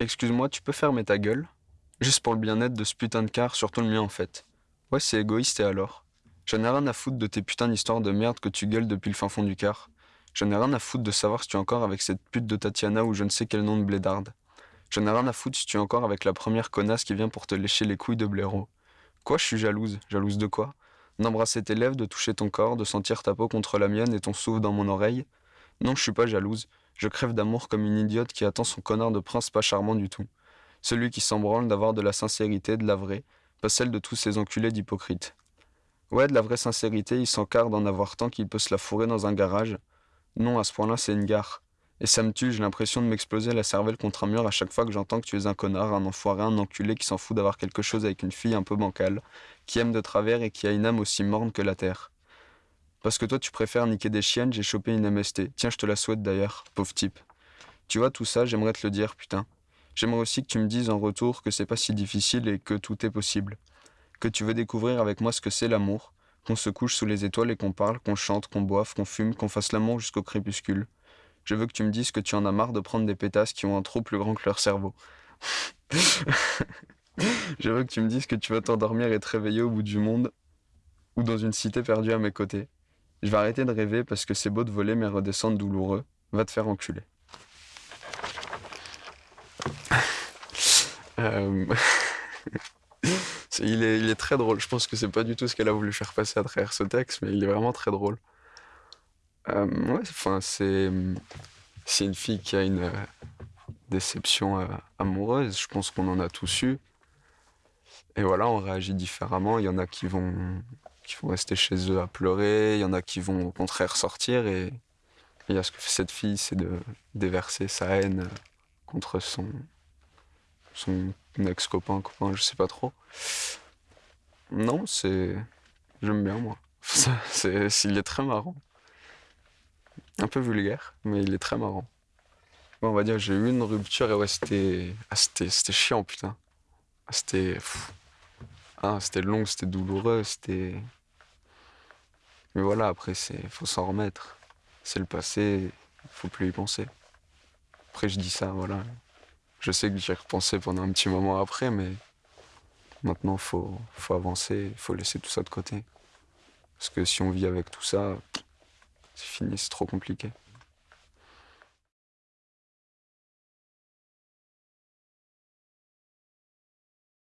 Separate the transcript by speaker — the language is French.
Speaker 1: Excuse-moi, tu peux fermer ta gueule? Juste pour le bien-être de ce putain de car, surtout le mien en fait. Ouais, c'est égoïste et alors? J'en ai rien à foutre de tes putains d'histoires de merde que tu gueules depuis le fin fond du car. J'en ai rien à foutre de savoir si tu es encore avec cette pute de Tatiana ou je ne sais quel nom de blédarde. J'en ai rien à foutre si tu es encore avec la première connasse qui vient pour te lécher les couilles de blaireau. Quoi, je suis jalouse? Jalouse de quoi? D'embrasser tes lèvres, de toucher ton corps, de sentir ta peau contre la mienne et ton souffle dans mon oreille? Non, je suis pas jalouse. Je crève d'amour comme une idiote qui attend son connard de prince pas charmant du tout. Celui qui s'embranle d'avoir de la sincérité, de la vraie, pas celle de tous ces enculés d'hypocrites. Ouais, de la vraie sincérité, il s'encarre d'en avoir tant qu'il peut se la fourrer dans un garage. Non, à ce point-là, c'est une gare. Et ça me tue, j'ai l'impression de m'exploser la cervelle contre un mur à chaque fois que j'entends que tu es un connard, un enfoiré, un enculé qui s'en fout d'avoir quelque chose avec une fille un peu bancale, qui aime de travers et qui a une âme aussi morne que la terre. Parce que toi tu préfères niquer des chiennes, j'ai chopé une MST. Tiens, je te la souhaite d'ailleurs, pauvre type. Tu vois, tout ça, j'aimerais te le dire, putain. J'aimerais aussi que tu me dises en retour que c'est pas si difficile et que tout est possible. Que tu veux découvrir avec moi ce que c'est l'amour, qu'on se couche sous les étoiles et qu'on parle, qu'on chante, qu'on boive, qu'on fume, qu'on fasse l'amour jusqu'au crépuscule. Je veux que tu me dises que tu en as marre de prendre des pétasses qui ont un trou plus grand que leur cerveau. Je veux que tu me dises que tu vas t'endormir et te réveiller au bout du monde ou dans une cité perdue à mes côtés. Je vais arrêter de rêver parce que c'est beau de voler mais redescendre douloureux. Va te faire enculer. Euh, il, est, très drôle. Je pense que c'est pas du tout ce qu'elle a voulu faire passer à travers ce texte, mais il est vraiment très drôle. Euh, ouais, enfin, c'est une fille qui a une euh, déception amoureuse. Je pense qu'on en a tous eu. Et voilà, on réagit différemment. Il y en a qui vont qui vont rester chez eux à pleurer. Il y en a qui vont au contraire sortir. Et il y a ce que fait cette fille, c'est de déverser sa haine contre son son ex-copain, copain, je sais pas trop. Non, c'est j'aime bien moi. C'est, il est très marrant. Un peu vulgaire, mais il est très marrant. Bon, on va dire j'ai eu une rupture et ouais, c'était ah, c'était chiant, putain. Ah, c'était ah, c'était long, c'était douloureux, c'était Mais voilà, après c'est faut s'en remettre. C'est le passé, faut plus y penser. Après je dis ça, voilà. Je sais que j'y repensé pendant un petit moment après, mais maintenant faut faut avancer, faut laisser tout ça de côté. Parce que si on vit avec tout ça, c'est fini, c'est trop compliqué.